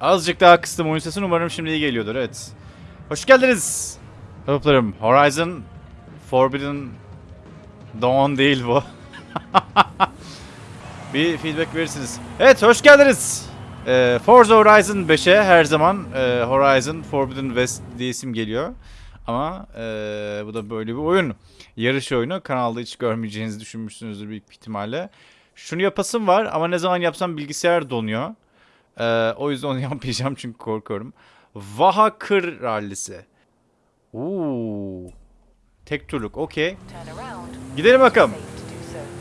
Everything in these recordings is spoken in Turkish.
Azıcık daha kıstım oyun sesini umarım şimdi iyi geliyordur evet. Hoş geldiniz. Hoplarım. Horizon Forbidden Dawn değil bu. bir feedback verirsiniz. Evet hoş geldiniz. Ee, Forza Horizon 5'e her zaman e, Horizon Forbidden West diye isim geliyor. Ama e, bu da böyle bir oyun. Yarış oyunu. Kanalda hiç görmeyeceğinizi düşünmüşsünüzdür büyük ihtimalle. Şunu yapasım var ama ne zaman yapsam bilgisayar donuyor. Ee, o yüzden onu yapmayacağım çünkü korkuyorum. Vaha Kır Rallisi. Uuu. Tek turluk. Okey. Gidelim bakalım.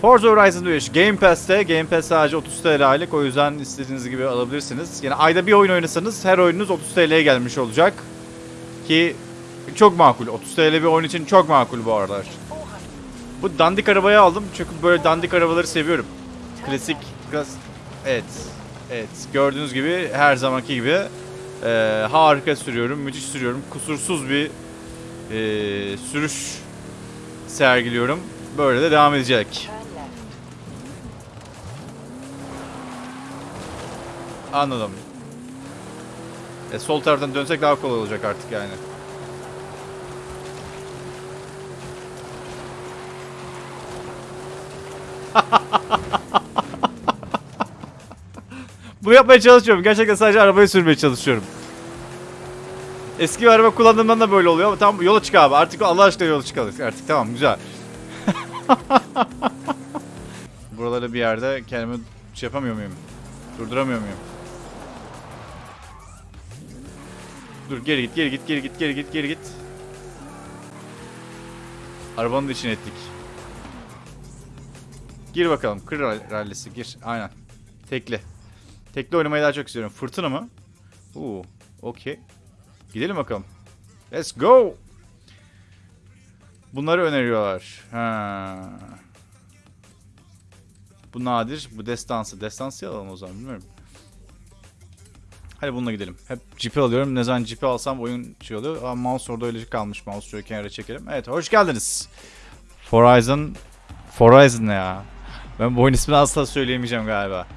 Forza Horizon 5 Game Pass'te. Game Pass sadece 30 TL aylık. O yüzden istediğiniz gibi alabilirsiniz. Yani ayda bir oyun oynasanız her oyununuz 30 TL'ye gelmiş olacak. Ki çok makul. 30 TL bir oyun için çok makul bu aralar. Bu dandik arabayı aldım çünkü böyle dandik arabaları seviyorum. Klasik, klas evet, evet. Gördüğünüz gibi her zamanki gibi e, harika sürüyorum, müthiş sürüyorum, kusursuz bir e, sürüş sergiliyorum. Böyle de devam edecek. Anladım. E, sol taraftan dönsek daha kolay olacak artık yani. Bunu yapmaya çalışıyorum. Gerçekten sadece arabayı sürmeye çalışıyorum. Eski bir araba kullandığımdan da böyle oluyor ama tamam yola çık abi. Artık Allah aşkına yola çıkalım artık. Tamam güzel. Buraları bir yerde kendimi şey yapamıyor muyum? Durduramıyor muyum? Dur geri git geri git geri git geri git geri git. Arabanın da içine ettik. Gir bakalım. Kır rall- rallisi gir. Aynen. Tekli. Tekli oynamayı daha çok istiyorum. Fırtına mı? Oo, okey. Gidelim bakalım. Let's go. Bunları öneriyorlar. Ha. Bu nadir. Bu destansı. Destansı alalım o zaman bilmiyorum. Hadi bununla gidelim. Hep cipi alıyorum. Ne zaman cipi alsam oyun şey oluyor. Ama mouse orada öyle kalmış. Mouse şöyle kenara çekelim. Evet hoş geldiniz. Horizon. Horizon ne ya? Ben bu oyun ismini asla söyleyemeyeceğim galiba.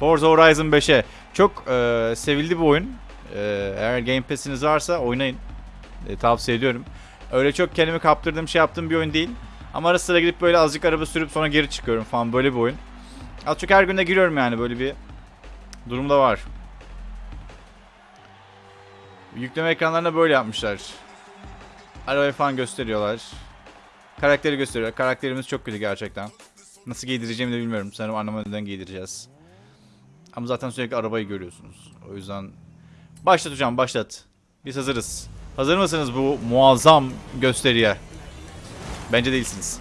Forza Horizon 5'e. Çok e, sevildi bir oyun. E, eğer Game Pass'iniz varsa oynayın. E, tavsiye ediyorum. Öyle çok kendimi kaptırdığım şey yaptığım bir oyun değil. Ama ara sıra gidip böyle azıcık araba sürüp sonra geri çıkıyorum falan böyle bir oyun. Az çok her günde giriyorum yani böyle bir durumda var. Yükleme ekranlarında böyle yapmışlar. Arabayı falan gösteriyorlar. Karakteri gösteriyor. Karakterimiz çok kötü gerçekten. Nasıl giydireceğimi de bilmiyorum. Sanırım anlamadan giydireceğiz. Ama zaten sürekli arabayı görüyorsunuz. O yüzden başlat hocam başlat. Biz hazırız. Hazır mısınız bu muazzam gösteriye? Bence değilsiniz.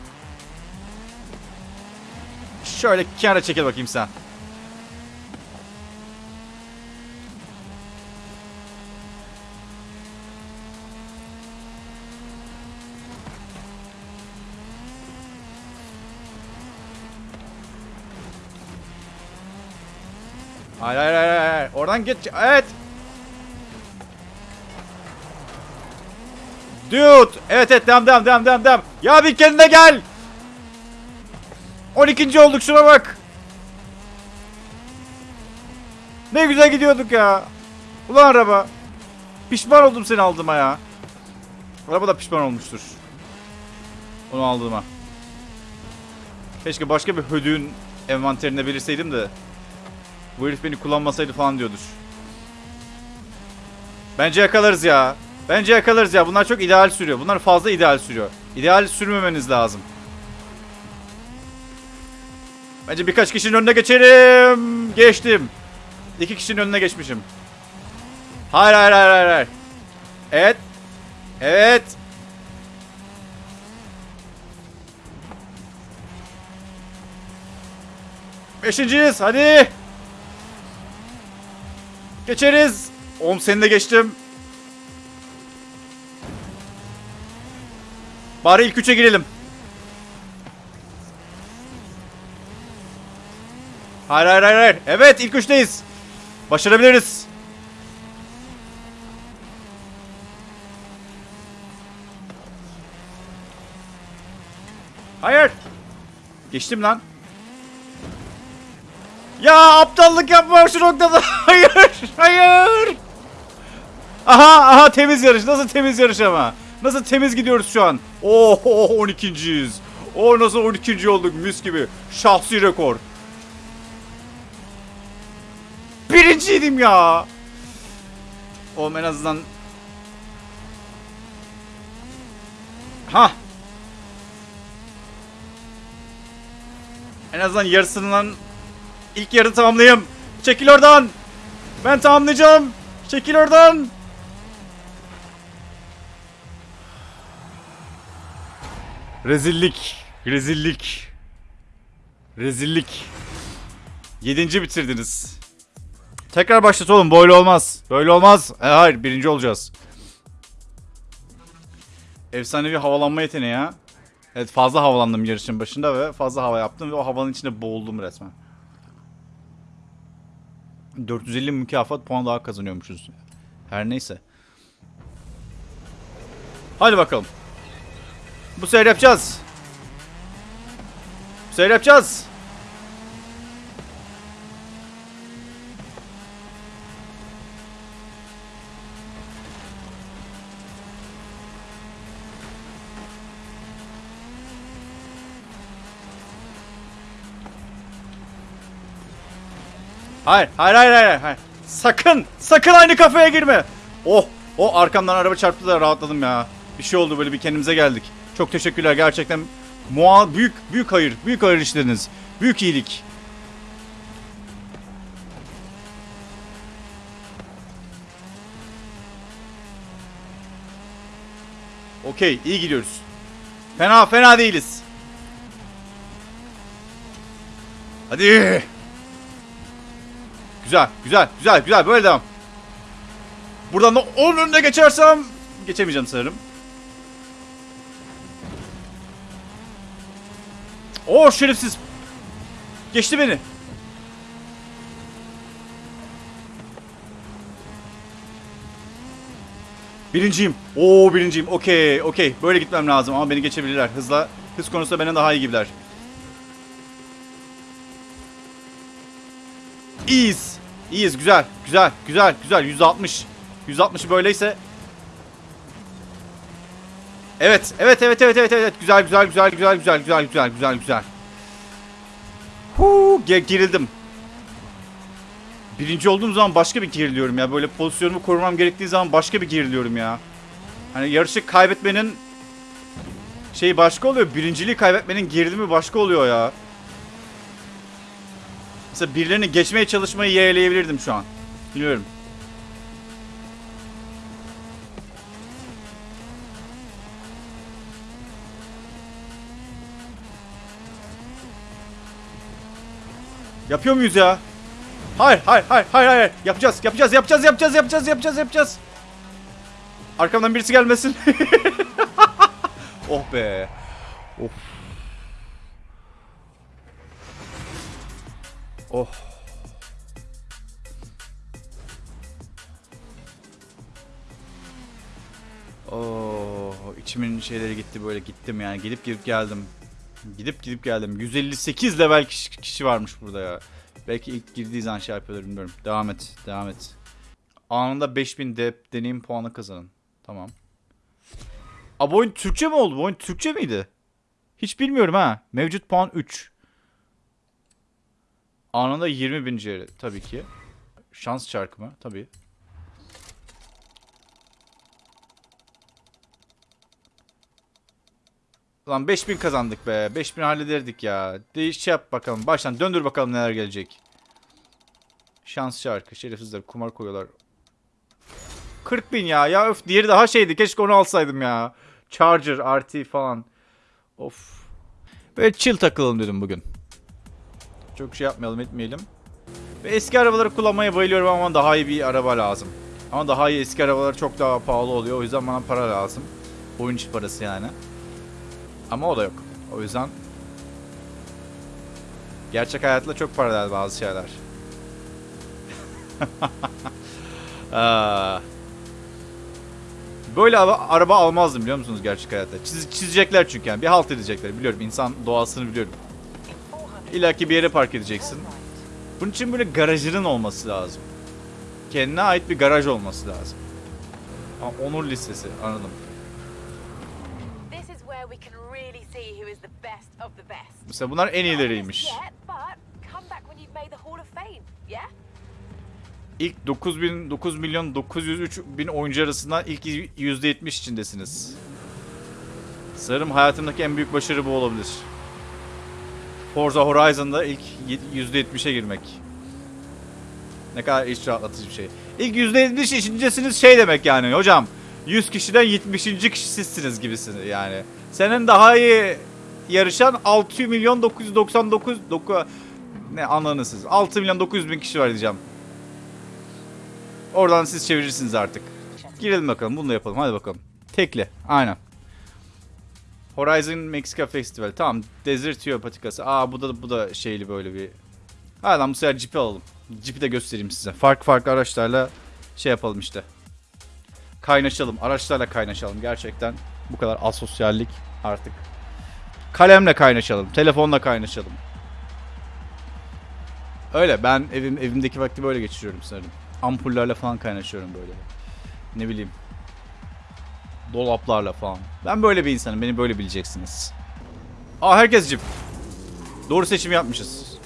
Şöyle kenara çekil bakayım sen. Hayır hayır hayır hayır. Oradan geç. Evet. Dude. Evet evet devam devam devam devam devam. Ya bir kendine gel. 12. olduk şuna bak. Ne güzel gidiyorduk ya. Ulan araba. Pişman oldum seni aldığıma ya. Araba da pişman olmuştur. Onu aldığıma. Keşke başka bir hödüğün envanterinde belirseydim de bu herif beni kullanmasaydı falan diyordur. Bence yakalarız ya. Bence yakalarız ya. Bunlar çok ideal sürüyor. Bunlar fazla ideal sürüyor. İdeal sürmemeniz lazım. Bence birkaç kişinin önüne geçerim. Geçtim. İki kişinin önüne geçmişim. Hayır hayır hayır hayır. Evet. Evet. Beşinciyiz. Hadi. Geçeriz. Oğlum seni de geçtim. Bari ilk üçe girelim. Hayır hayır hayır hayır. Evet ilk üçteyiz. Başarabiliriz. Hayır. Geçtim lan. Ya aptallık yapma şu noktada. Hayır. Hayır. Aha aha temiz yarış. Nasıl temiz yarış ama? Nasıl temiz gidiyoruz şu an? Oho 12.yiz. O nasıl 12. olduk mis gibi. Şahsi rekor. Birinciydim ya. Oğlum en azından Ha. En azından yarısından ilk yarı tamamlayayım. Çekil oradan. Ben tamamlayacağım. Çekil oradan. Rezillik. Rezillik. Rezillik. Yedinci bitirdiniz. Tekrar başlat oğlum. Böyle olmaz. Böyle olmaz. E, hayır birinci olacağız. Efsanevi havalanma yeteneği ya. Evet fazla havalandım yarışın başında ve fazla hava yaptım ve o havanın içinde boğuldum resmen. 450 mükafat puan daha kazanıyormuşuz. Her neyse. Hadi bakalım. Bu sefer yapacağız. Bu sefer yapacağız. Hayır, hayır, hayır, hayır, hayır. Sakın, sakın aynı kafeye girme. Oh, o arkamdan araba çarptı da rahatladım ya. Bir şey oldu böyle bir kendimize geldik. Çok teşekkürler gerçekten. Mua büyük büyük hayır, büyük hayır işleriniz. Büyük iyilik. Okey, iyi gidiyoruz. Fena fena değiliz. Hadi. Güzel, güzel, güzel, güzel. Böyle devam. Buradan da onun önüne geçersem geçemeyeceğim sanırım. Oo şerefsiz. Geçti beni. Birinciyim. Oo birinciyim. Okey, okey. Böyle gitmem lazım ama beni geçebilirler. Hızla, hız konusunda benden daha iyi gibiler. İyiyiz. İyiyiz. Güzel. Güzel. Güzel. Güzel. 160. 160 böyleyse. Evet. Evet. Evet. Evet. Evet. Evet. Güzel. Güzel. Güzel. Güzel. Güzel. Güzel. Güzel. Güzel. Güzel. Huu, ge- gerildim. Birinci olduğum zaman başka bir geriliyorum ya. Böyle pozisyonumu korumam gerektiği zaman başka bir geriliyorum ya. Hani yarışı kaybetmenin şeyi başka oluyor. Birinciliği kaybetmenin gerilimi başka oluyor ya. Mesela birilerini geçmeye çalışmayı yeğleyebilirdim şu an. Biliyorum. Yapıyor muyuz ya? Hayır, hayır, hayır, hayır, hayır. Yapacağız, yapacağız, yapacağız, yapacağız, yapacağız, yapacağız, yapacağız. Arkamdan birisi gelmesin. oh be. Of. Oh. Oh, içimin şeyleri gitti böyle gittim yani gidip gidip geldim. Gidip gidip geldim. 158 level kişi, kişi varmış burada ya. Belki ilk girdiği zaman şey yapıyorlar bilmiyorum. Devam et, devam et. Anında 5000 de deneyim puanı kazanın. Tamam. Aa bu oyun Türkçe mi oldu? Bu oyun Türkçe miydi? Hiç bilmiyorum ha. Mevcut puan 3. Anında 20 bin CR tabii ki. Şans çarkı mı? Tabii. Lan 5000 kazandık be. 5000 hallederdik ya. Değiş şey yap bakalım. Baştan döndür bakalım neler gelecek. Şans çarkı. Şerefsizler kumar koyuyorlar. 40 bin ya. Ya öf diğeri daha şeydi. Keşke onu alsaydım ya. Charger, RT falan. Of. Böyle chill takılalım dedim bugün. Çok şey yapmayalım etmeyelim. Ve eski arabaları kullanmaya bayılıyorum ama daha iyi bir araba lazım. Ama daha iyi eski arabalar çok daha pahalı oluyor. O yüzden bana para lazım. Oyun içi parası yani. Ama o da yok. O yüzden gerçek hayatla çok paralel bazı şeyler. Aa. Böyle araba almazdım biliyor musunuz gerçek hayatta? Çiz, çizecekler çünkü yani. Bir halt edecekler. Biliyorum insan doğasını biliyorum. İlaki bir yere park edeceksin. Bunun için böyle garajının olması lazım. Kendine ait bir garaj olması lazım. Aa, onur listesi anladım. Mesela bunlar en iyileriymiş. İlk 9000 9 milyon 903 bin oyuncu arasından ilk %70 içindesiniz. Sanırım hayatımdaki en büyük başarı bu olabilir. Forza Horizon'da ilk %70'e girmek. Ne kadar iç rahatlatıcı bir şey. İlk %70 içindesiniz şey demek yani hocam. 100 kişiden 70. kişi sizsiniz gibisiniz yani. Senin daha iyi yarışan 6 milyon 999 doku, ne anladınız siz. 6 milyon 900 bin kişi var diyeceğim. Oradan siz çevirirsiniz artık. Girelim bakalım. Bunu da yapalım. Hadi bakalım. Tekli. Aynen. Horizon Mexico Festival. Tamam. Desertio patikası. Aa bu da bu da şeyli böyle bir. Hadi lan bu sefer Jeep'i alalım. Jeep'i de göstereyim size. Farklı farklı araçlarla şey yapalım işte. Kaynaşalım. Araçlarla kaynaşalım. Gerçekten bu kadar asosyallik artık. Kalemle kaynaşalım. Telefonla kaynaşalım. Öyle ben evim evimdeki vakti böyle geçiriyorum sanırım. Ampullerle falan kaynaşıyorum böyle. Ne bileyim. Dolaplarla falan. Ben böyle bir insanım. Beni böyle bileceksiniz. Aa herkes cip. Doğru seçim yapmışız.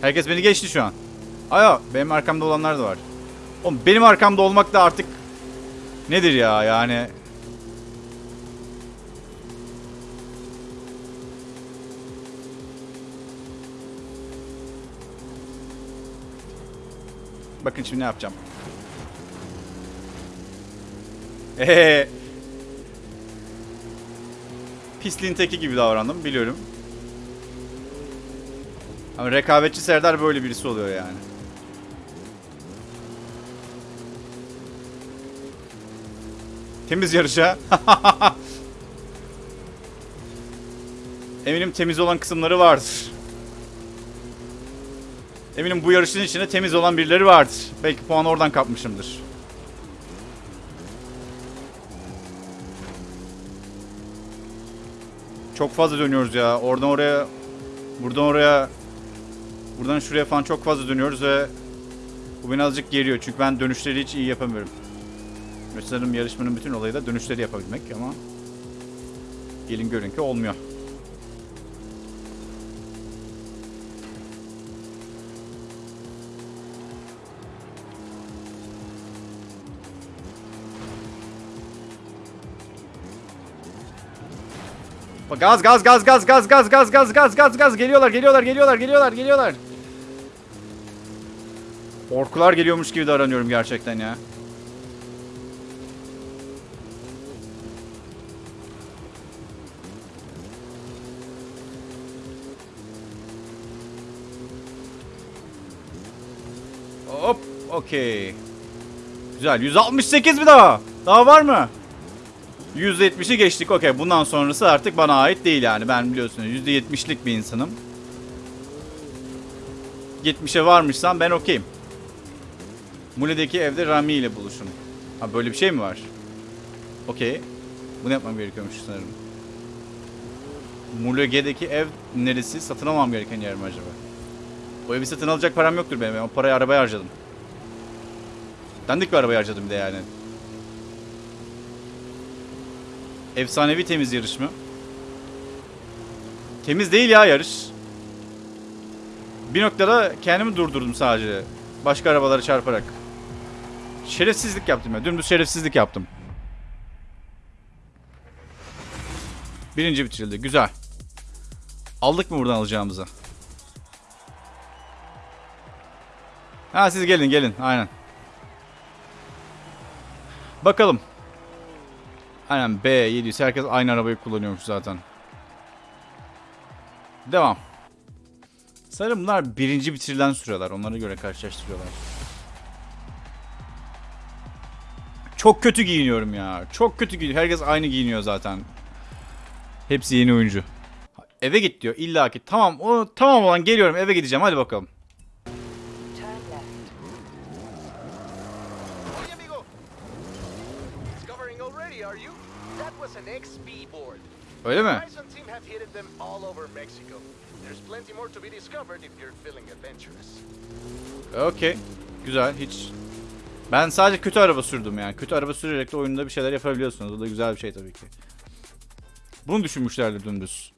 Herkes beni geçti şu an. Aya benim arkamda olanlar da var. Oğlum benim arkamda olmak da artık nedir ya yani Bakın şimdi ne yapacağım. Eee. Pisliğin teki gibi davrandım biliyorum. Ama rekabetçi Serdar böyle birisi oluyor yani. Temiz yarışa. Eminim temiz olan kısımları vardır. Eminim bu yarışın içinde temiz olan birileri vardır. Belki puan oradan kapmışımdır. Çok fazla dönüyoruz ya. Oradan oraya, buradan oraya, buradan şuraya falan çok fazla dönüyoruz ve bu beni azıcık geriyor. Çünkü ben dönüşleri hiç iyi yapamıyorum. Sanırım yarışmanın bütün olayı da dönüşleri yapabilmek ama gelin görün ki olmuyor. Gaz gaz gaz gaz gaz gaz gaz gaz gaz gaz gaz geliyorlar geliyorlar geliyorlar geliyorlar geliyorlar. Orkular geliyormuş gibi davranıyorum gerçekten ya. Hop, okey. Güzel. 168 bir daha. Daha var mı? 170'i geçtik. Okey. Bundan sonrası artık bana ait değil yani. Ben biliyorsunuz %70'lik bir insanım. 70'e varmışsam ben okeyim. Mule'deki evde Rami ile buluşun. Ha böyle bir şey mi var? Okey. Bunu yapmam gerekiyormuş sanırım. Mulege'deki ev neresi? Satın almam gereken yer mi acaba? O evi satın alacak param yoktur benim. Ben o parayı arabaya harcadım. Dandik bir arabaya harcadım de yani. Efsanevi temiz yarış mı? Temiz değil ya yarış. Bir noktada kendimi durdurdum sadece. Başka arabalara çarparak. Şerefsizlik yaptım ya. Dümdüz şerefsizlik yaptım. Birinci bitirildi. Güzel. Aldık mı buradan alacağımızı? Ha siz gelin gelin. Aynen. Bakalım. Aynen B700. Herkes aynı arabayı kullanıyormuş zaten. Devam. Sanırım bunlar birinci bitirilen süreler. Onlara göre karşılaştırıyorlar. Çok kötü giyiniyorum ya. Çok kötü giyiniyor. Herkes aynı giyiniyor zaten. Hepsi yeni oyuncu. Eve git diyor. İlla ki. Tamam. O tamam olan geliyorum. Eve gideceğim. Hadi bakalım. Feeling adventurous. Okey. Güzel. Hiç ben sadece kötü araba sürdüm yani. Kötü araba sürerek de oyunda bir şeyler yapabiliyorsunuz. O da güzel bir şey tabii ki. Bunu düşünmüşlerdir dümdüz.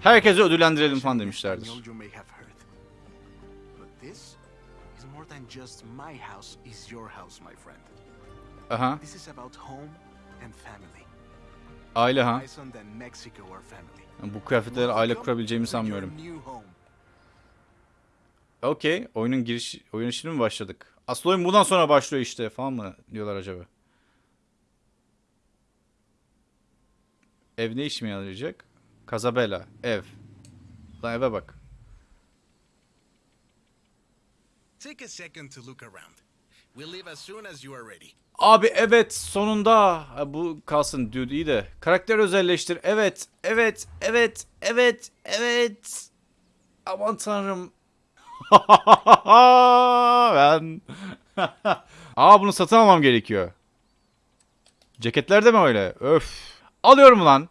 Herkesi ödüllendirelim falan demişlerdir. This is more than just my house is your house, my friend. Aha. This is about home and family. Aile ha. Yani bu kıyafetlerle aile kurabileceğimi sanmıyorum. Okey. Oyunun giriş oyun işine mi başladık? Asıl oyun bundan sonra başlıyor işte falan mı diyorlar acaba? Ev ne işime yarayacak? Casabella. Ev. Lan eve bak. Take a second to look around. Abi evet sonunda. Bu kalsın dude iyi de. Karakter özelleştir. Evet. Evet. Evet. Evet. Evet. Aman tanrım. ben. Aa bunu satın almam gerekiyor. Ceketler de mi öyle? Öf. Alıyorum lan.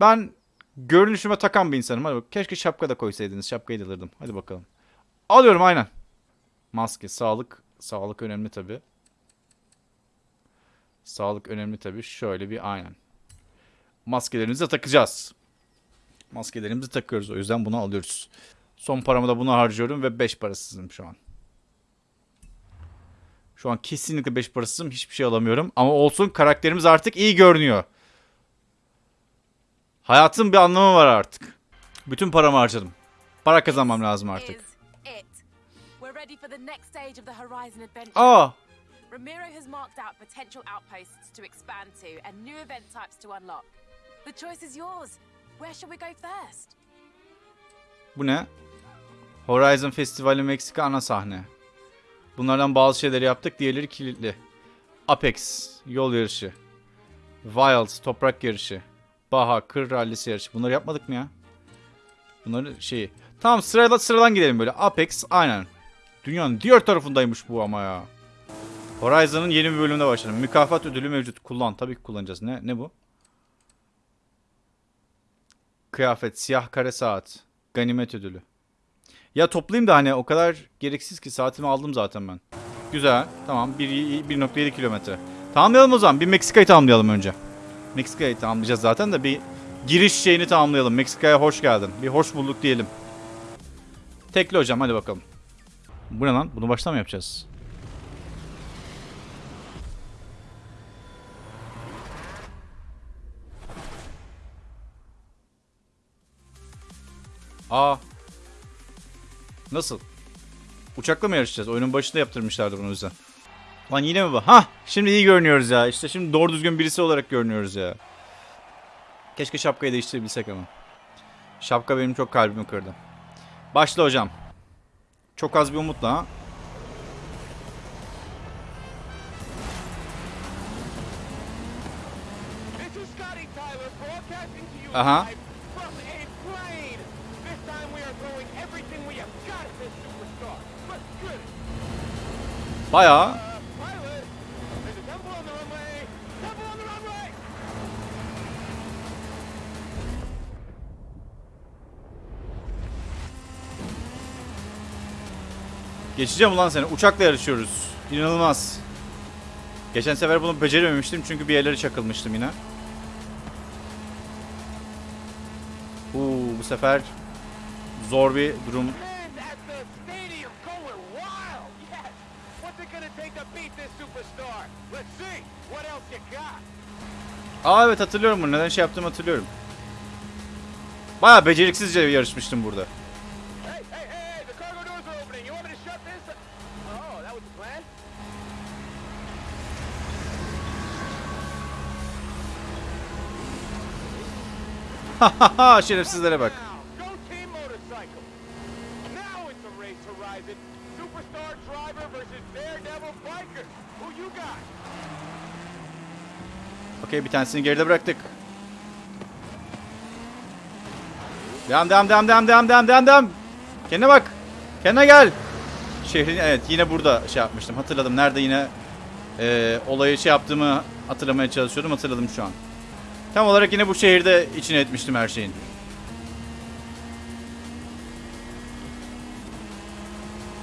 Ben görünüşüme takan bir insanım. Hadi bak. Keşke şapka da koysaydınız. Şapkayı da alırdım. Hadi bakalım. Alıyorum aynen. Maske, sağlık. Sağlık önemli tabii. Sağlık önemli tabii. Şöyle bir aynen. Maskelerimizi takacağız. Maskelerimizi takıyoruz. O yüzden bunu alıyoruz. Son paramı da buna harcıyorum ve 5 parasızım şu an. Şu an kesinlikle 5 parasızım. Hiçbir şey alamıyorum. Ama olsun karakterimiz artık iyi görünüyor. Hayatın bir anlamı var artık. Bütün paramı harcadım. Para kazanmam lazım artık. Ready for the next stage of the Horizon adventure. Aa! Ramiro has marked out potential outposts to expand to and new event types to unlock. The choice is yours. Where shall we go first? Bu ne? Horizon Festivali Meksika ana sahne. Bunlardan bazı şeyleri yaptık, diğerleri kilitli. Apex, yol yarışı. Wild, toprak yarışı. Baha, kır rallisi yarışı. Bunları yapmadık mı ya? Bunları şeyi. Tamam sırayla sıradan gidelim böyle. Apex, aynen. Dünyanın diğer tarafındaymış bu ama ya. Horizon'ın yeni bir bölümüne başladım. Mükafat ödülü mevcut. Kullan. Tabii ki kullanacağız. Ne ne bu? Kıyafet, siyah kare saat. Ganimet ödülü. Ya toplayayım da hani o kadar gereksiz ki saatimi aldım zaten ben. Güzel. Tamam. 1 1.7 kilometre. Tamamlayalım o zaman. Bir Meksika'yı tamamlayalım önce. Meksika'yı tamamlayacağız zaten de bir giriş şeyini tamamlayalım. Meksika'ya hoş geldin. Bir hoş bulduk diyelim. Tekli hocam hadi bakalım. Bu ne lan? Bunu baştan mı yapacağız? Aa. Nasıl? Uçakla mı yarışacağız? Oyunun başında yaptırmışlardı bunu yüzden. Lan yine mi bu? Hah! Şimdi iyi görünüyoruz ya. İşte şimdi doğru düzgün birisi olarak görünüyoruz ya. Keşke şapkayı değiştirebilsek ama. Şapka benim çok kalbimi kırdı. Başla hocam. Çok az bir umutla ha. This is Geçeceğim ulan seni. Uçakla yarışıyoruz. İnanılmaz. Geçen sefer bunu becerememiştim çünkü bir yerlere çakılmıştım yine. Uuu bu sefer zor bir durum. Aa evet hatırlıyorum bunu. Neden şey yaptığımı hatırlıyorum. Baya beceriksizce yarışmıştım burada. You got? Okey bir tanesini geride bıraktık. Devam devam devam devam devam devam devam devam. Kendine bak. Kendine gel. Şehrin evet yine burada şey yapmıştım. Hatırladım. Nerede yine e, olayı şey yaptığımı hatırlamaya çalışıyordum. Hatırladım şu an. Tam olarak yine bu şehirde içine etmiştim her şeyin.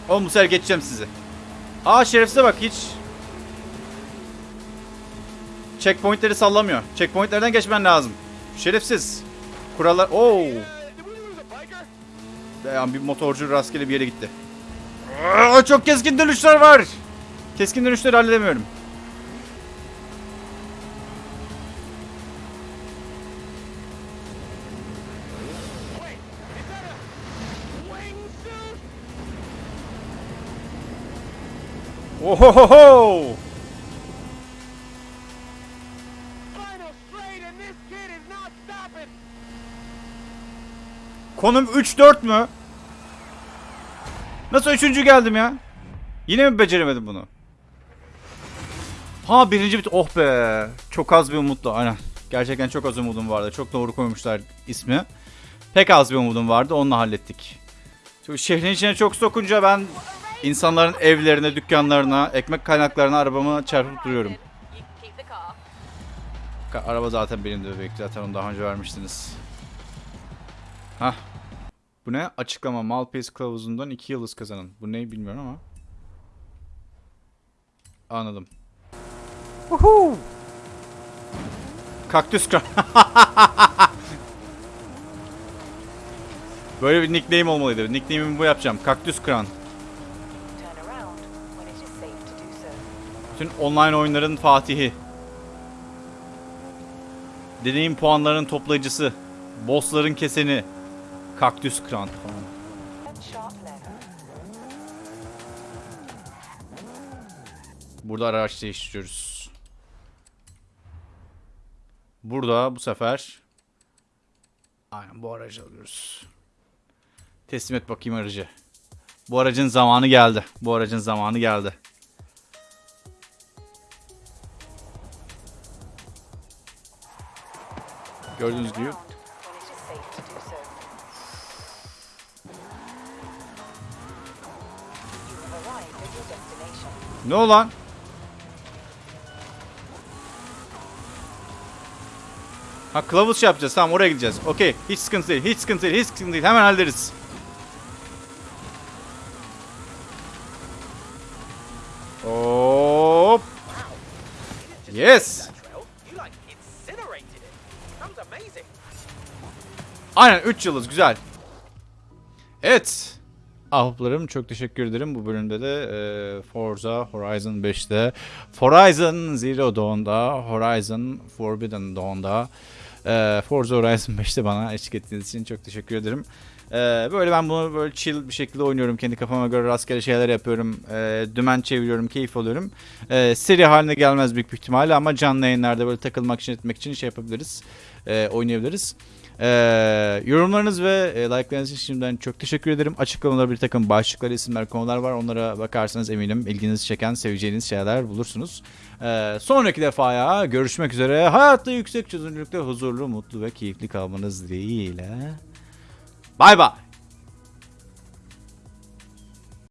Oğlum bu sefer geçeceğim sizi. Aa şerefsize bak hiç. Checkpointleri sallamıyor. Checkpointlerden geçmen lazım. Şerefsiz. Kurallar... Oo. Yani bir motorcu rastgele bir yere gitti. Aa, çok keskin dönüşler var. Keskin dönüşleri halledemiyorum. Wait, is that a wingsuit? Ohohoho! Final straight, and this kid is not stopping. Konum 3-4 mü? Nasıl üçüncü geldim ya? Yine mi beceremedim bunu? Ha birinci bit. Oh be. Çok az bir umutla. Aynen. Gerçekten çok az umudum vardı. Çok doğru koymuşlar ismi. Pek az bir umudum vardı. Onunla hallettik. Çünkü şehrin içine çok sokunca ben insanların evlerine, dükkanlarına, ekmek kaynaklarına arabamı çarpıp duruyorum. Araba zaten benim de bebek. Zaten onu daha önce vermiştiniz. Hah. Bu ne? Açıklama. Malpace kılavuzundan 2 yıldız kazanın. Bu ne bilmiyorum ama. Anladım. Woohoo! Kaktüs kran. Böyle bir nickname olmalıydı. Nickname'imi bu yapacağım. Kaktüs kran. Bütün online oyunların fatihi. Deneyim puanlarının toplayıcısı. Bossların keseni. Kaktüs kran falan. Burada araç değiştiriyoruz. Burada bu sefer aynen bu aracı alıyoruz. Teslim et bakayım aracı. Bu aracın zamanı geldi. Bu aracın zamanı geldi. Your destination. Ne olan? Ha kılavuz şey yapacağız. Tamam oraya gideceğiz. Okey. Hiç sıkıntı değil. Hiç sıkıntı değil. Hiç sıkıntı değil. Hemen hallederiz. Hop. Yes. Aynen 3 yıldız güzel. Evet. Ahbaplarım çok teşekkür ederim. Bu bölümde de e, Forza Horizon 5'te, Horizon Zero Dawn'da, Horizon Forbidden Dawn'da, e, Forza Horizon 5'te bana eşlik ettiğiniz için çok teşekkür ederim. E, böyle ben bunu böyle chill bir şekilde oynuyorum. Kendi kafama göre rastgele şeyler yapıyorum. E, dümen çeviriyorum, keyif alıyorum. E, seri haline gelmez büyük bir ihtimalle ama canlı yayınlarda böyle takılmak için etmek için şey yapabiliriz. E, oynayabiliriz. Ee, yorumlarınız ve e, like'larınız için şimdiden çok teşekkür ederim. Açıklamada bir takım başlıklar, isimler, konular var. Onlara bakarsanız eminim ilginizi çeken, seveceğiniz şeyler bulursunuz. Ee, sonraki defaya görüşmek üzere. Hayatta yüksek çözünürlükte huzurlu, mutlu ve keyifli kalmanız dileğiyle. Bay bay.